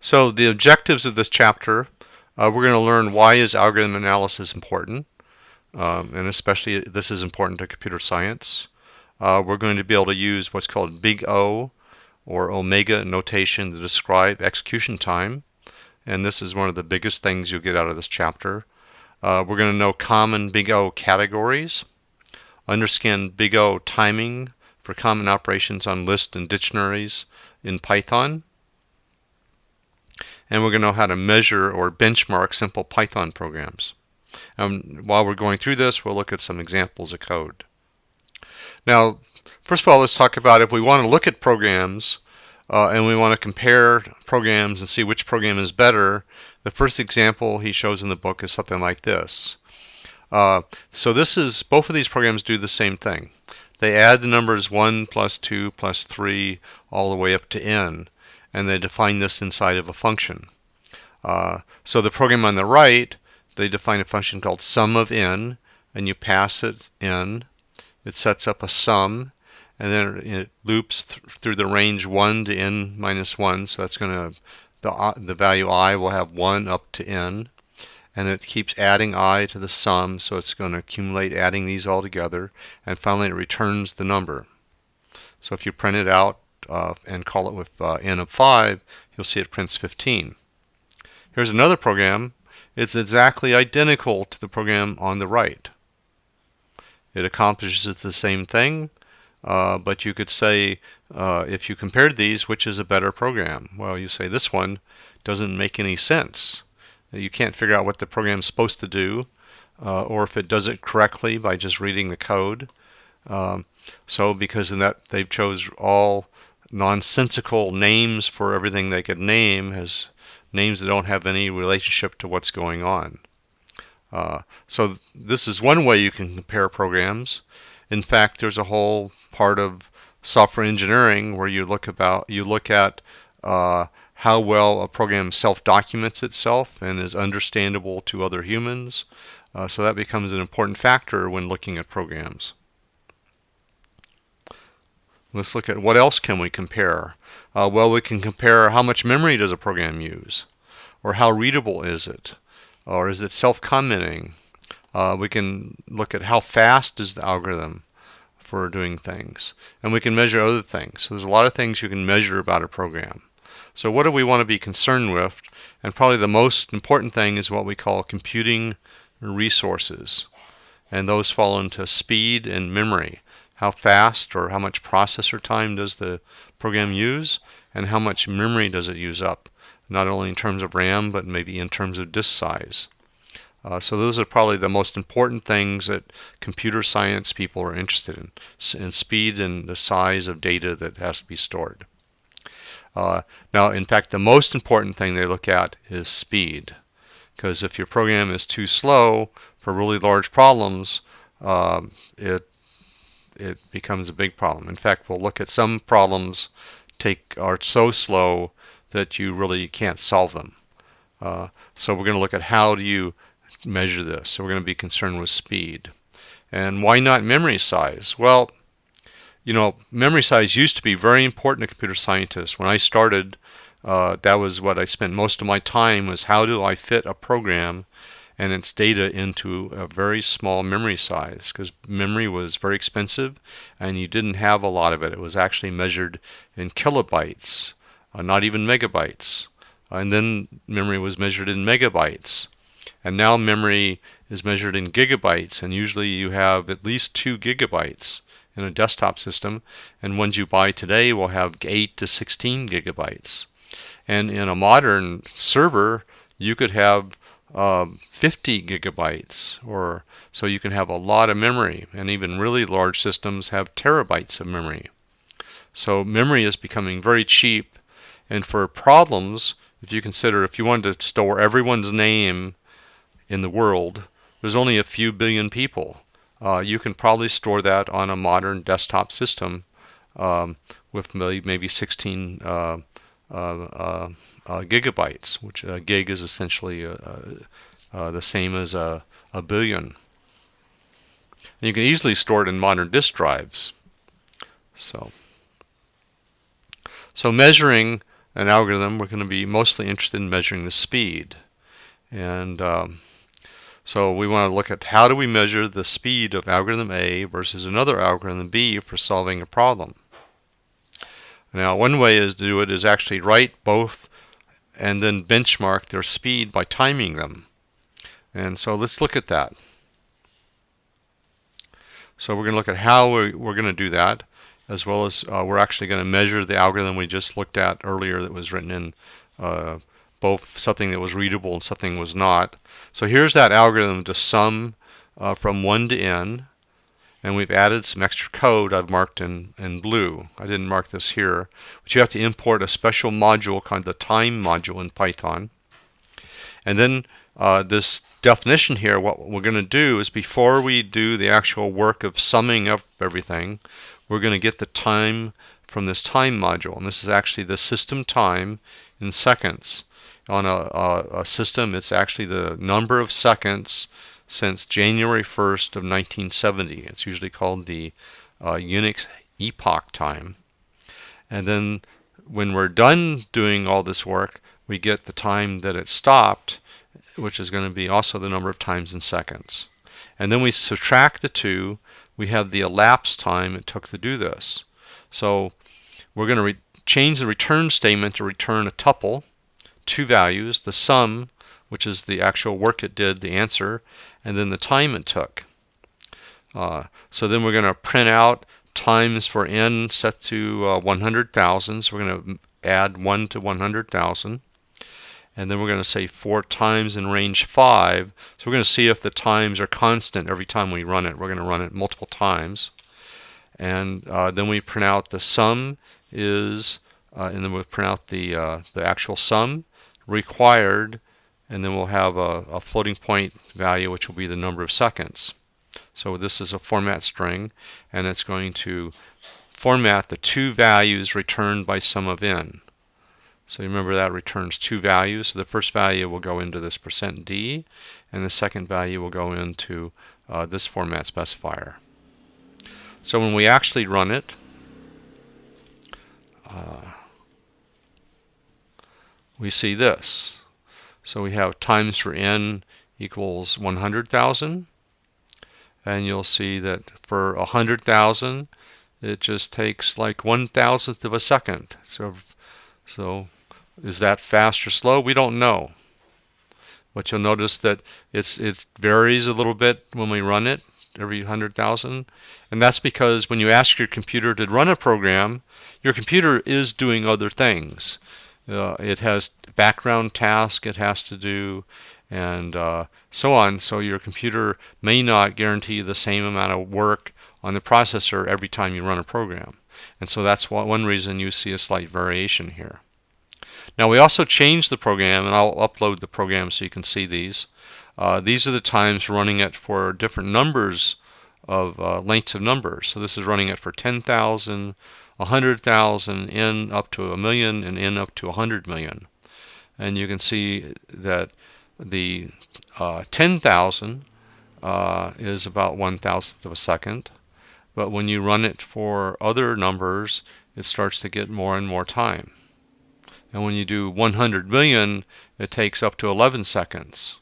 So the objectives of this chapter, uh, we're going to learn why is algorithm analysis important, um, and especially this is important to computer science. Uh, we're going to be able to use what's called big O or omega notation to describe execution time, and this is one of the biggest things you'll get out of this chapter. Uh, we're going to know common big O categories, understand big O timing for common operations on lists and dictionaries in Python, and we're going to know how to measure or benchmark simple Python programs. And while we're going through this, we'll look at some examples of code. Now, first of all, let's talk about if we want to look at programs uh, and we want to compare programs and see which program is better, the first example he shows in the book is something like this. Uh, so this is, both of these programs do the same thing. They add the numbers 1 plus 2 plus 3 all the way up to n and they define this inside of a function. Uh, so the program on the right, they define a function called sum of n, and you pass it in. It sets up a sum, and then it loops th through the range 1 to n minus 1, so that's going to, the, the value i will have 1 up to n, and it keeps adding i to the sum, so it's going to accumulate adding these all together, and finally it returns the number. So if you print it out, uh, and call it with uh, n of 5, you'll see it prints 15. Here's another program. It's exactly identical to the program on the right. It accomplishes the same thing, uh, but you could say, uh, if you compared these, which is a better program? Well, you say this one doesn't make any sense. You can't figure out what the program's supposed to do, uh, or if it does it correctly by just reading the code. Um, so because in that they've chose all nonsensical names for everything they could name as names that don't have any relationship to what's going on. Uh, so th this is one way you can compare programs. In fact, there's a whole part of software engineering where you look about you look at uh, how well a program self-documents itself and is understandable to other humans. Uh, so that becomes an important factor when looking at programs. Let's look at what else can we compare. Uh, well, we can compare how much memory does a program use, or how readable is it, or is it self-commenting. Uh, we can look at how fast is the algorithm for doing things, and we can measure other things. So there's a lot of things you can measure about a program. So what do we want to be concerned with? And probably the most important thing is what we call computing resources. And those fall into speed and memory how fast or how much processor time does the program use and how much memory does it use up not only in terms of RAM but maybe in terms of disk size. Uh, so those are probably the most important things that computer science people are interested in, in speed and the size of data that has to be stored. Uh, now, in fact, the most important thing they look at is speed. Because if your program is too slow for really large problems, um, it it becomes a big problem. In fact, we'll look at some problems take are so slow that you really can't solve them. Uh, so we're going to look at how do you measure this. So we're going to be concerned with speed. And why not memory size? Well, you know, memory size used to be very important to computer scientists. When I started, uh, that was what I spent most of my time was how do I fit a program and its data into a very small memory size because memory was very expensive and you didn't have a lot of it. It was actually measured in kilobytes, uh, not even megabytes. and then memory was measured in megabytes. And now memory is measured in gigabytes and usually you have at least two gigabytes in a desktop system and ones you buy today will have 8 to 16 gigabytes. And in a modern server you could have um, 50 gigabytes or so you can have a lot of memory and even really large systems have terabytes of memory. So memory is becoming very cheap and for problems if you consider if you wanted to store everyone's name in the world there's only a few billion people. Uh, you can probably store that on a modern desktop system um, with maybe 16 uh, uh, uh uh, gigabytes, which a gig is essentially uh, uh, the same as a, a billion. And you can easily store it in modern disk drives. So, so measuring an algorithm, we're going to be mostly interested in measuring the speed. And um, so we want to look at how do we measure the speed of algorithm A versus another algorithm B for solving a problem. Now one way is to do it is actually write both and then benchmark their speed by timing them. And so let's look at that. So we're going to look at how we're, we're going to do that as well as uh, we're actually going to measure the algorithm we just looked at earlier that was written in uh, both something that was readable and something was not. So here's that algorithm to sum uh, from 1 to n and we've added some extra code I've marked in, in blue. I didn't mark this here, but you have to import a special module called the time module in Python. And then uh, this definition here, what we're going to do is before we do the actual work of summing up everything, we're going to get the time from this time module. And this is actually the system time in seconds. On a, a, a system, it's actually the number of seconds since January 1st of 1970. It's usually called the uh, Unix epoch time. And then when we're done doing all this work, we get the time that it stopped, which is going to be also the number of times in seconds. And then we subtract the two, we have the elapsed time it took to do this. So we're going to change the return statement to return a tuple, two values, the sum, which is the actual work it did, the answer, and then the time it took. Uh, so then we're going to print out times for n set to uh, 100,000. So we're going to add 1 to 100,000 and then we're going to say four times in range 5. So we're going to see if the times are constant every time we run it. We're going to run it multiple times. And uh, then we print out the sum is, uh, and then we'll print out the, uh, the actual sum required, and then we'll have a, a floating point value, which will be the number of seconds. So this is a format string, and it's going to format the two values returned by sum of n. So remember that returns two values. So the first value will go into this percent %d, and the second value will go into uh, this format specifier. So when we actually run it, uh, we see this. So we have times for n equals 100,000, and you'll see that for 100,000, it just takes like one thousandth of a second. So, so is that fast or slow? We don't know. But you'll notice that it's it varies a little bit when we run it every 100,000. And that's because when you ask your computer to run a program, your computer is doing other things. Uh, it has background tasks it has to do and uh, so on. So your computer may not guarantee the same amount of work on the processor every time you run a program. And so that's one reason you see a slight variation here. Now we also changed the program, and I'll upload the program so you can see these. Uh, these are the times running it for different numbers of uh, lengths of numbers. So this is running it for 10,000, 100,000, n up to a million, and n up to 100 million. And you can see that the uh, 10,000 uh, is about one thousandth of a second. But when you run it for other numbers, it starts to get more and more time. And when you do 100 million, it takes up to 11 seconds.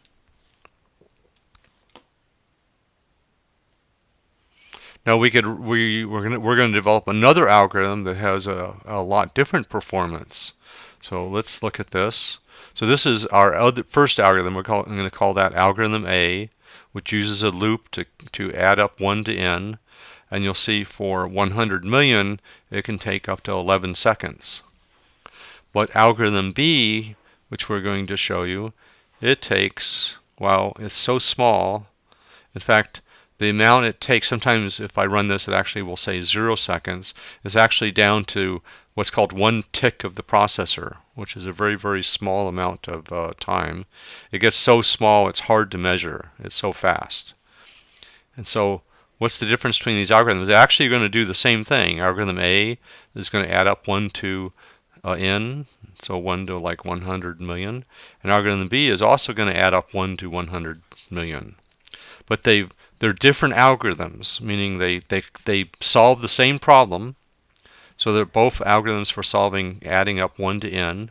Now we could we we're gonna we're gonna develop another algorithm that has a, a lot different performance. So let's look at this. So this is our other, first algorithm. We're call, I'm going to call that algorithm A, which uses a loop to to add up one to n. And you'll see for 100 million, it can take up to 11 seconds. But algorithm B, which we're going to show you, it takes, well, it's so small. In fact, the amount it takes, sometimes if I run this, it actually will say zero seconds. is actually down to what's called one tick of the processor, which is a very, very small amount of uh, time. It gets so small it's hard to measure. It's so fast. And so what's the difference between these algorithms? They're actually going to do the same thing. Algorithm A is going to add up 1 to uh, n, so 1 to like 100 million. And algorithm B is also going to add up 1 to 100 million. But they they're different algorithms, meaning they, they, they solve the same problem. So they're both algorithms for solving adding up 1 to n,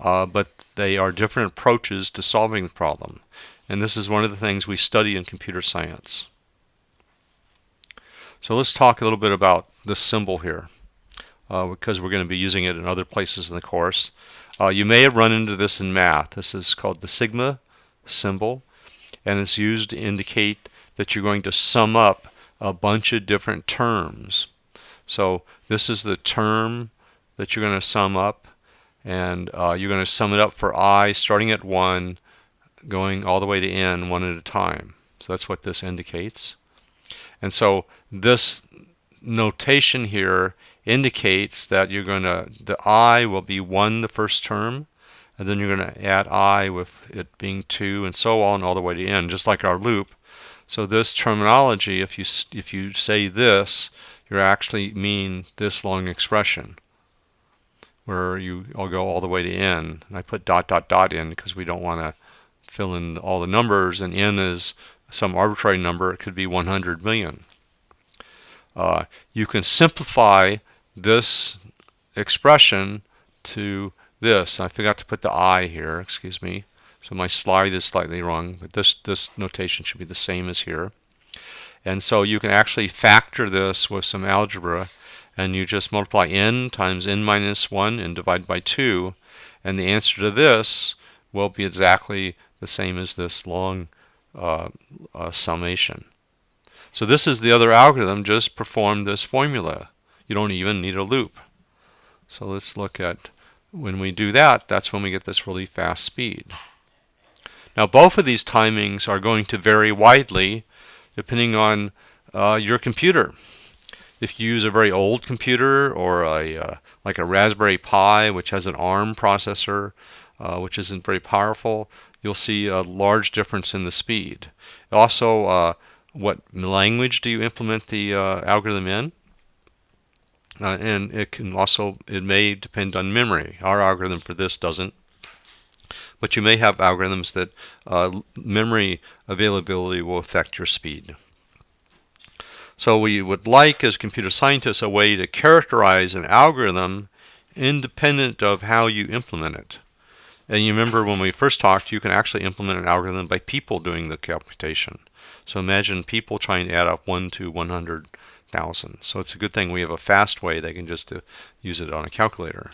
uh, but they are different approaches to solving the problem. And this is one of the things we study in computer science. So let's talk a little bit about this symbol here uh, because we're going to be using it in other places in the course. Uh, you may have run into this in math. This is called the sigma symbol and it's used to indicate that you're going to sum up a bunch of different terms. So this is the term that you're going to sum up and uh, you're going to sum it up for i starting at 1 going all the way to n one at a time. So that's what this indicates. And so this notation here indicates that you're going to, the i will be 1 the first term, and then you're going to add i with it being 2, and so on all the way to n, just like our loop. So this terminology, if you, if you say this, you actually mean this long expression where you all go all the way to n. And I put dot dot dot in because we don't want to fill in all the numbers, and n is some arbitrary number. It could be 100 million. Uh, you can simplify this expression to this. I forgot to put the I here, excuse me. So my slide is slightly wrong, but this, this notation should be the same as here. And so you can actually factor this with some algebra and you just multiply n times n minus 1 and divide by 2 and the answer to this will be exactly the same as this long uh, uh, summation. So this is the other algorithm, just perform this formula. You don't even need a loop. So let's look at when we do that, that's when we get this really fast speed. Now both of these timings are going to vary widely depending on uh, your computer. If you use a very old computer or a uh, like a Raspberry Pi which has an ARM processor uh, which isn't very powerful, you'll see a large difference in the speed. Also, uh, what language do you implement the uh, algorithm in? Uh, and it can also, it may depend on memory. Our algorithm for this doesn't. But you may have algorithms that uh, memory availability will affect your speed. So we would like, as computer scientists, a way to characterize an algorithm independent of how you implement it. And you remember when we first talked, you can actually implement an algorithm by people doing the computation. So imagine people trying to add up 1 to 100,000. So it's a good thing we have a fast way they can just uh, use it on a calculator.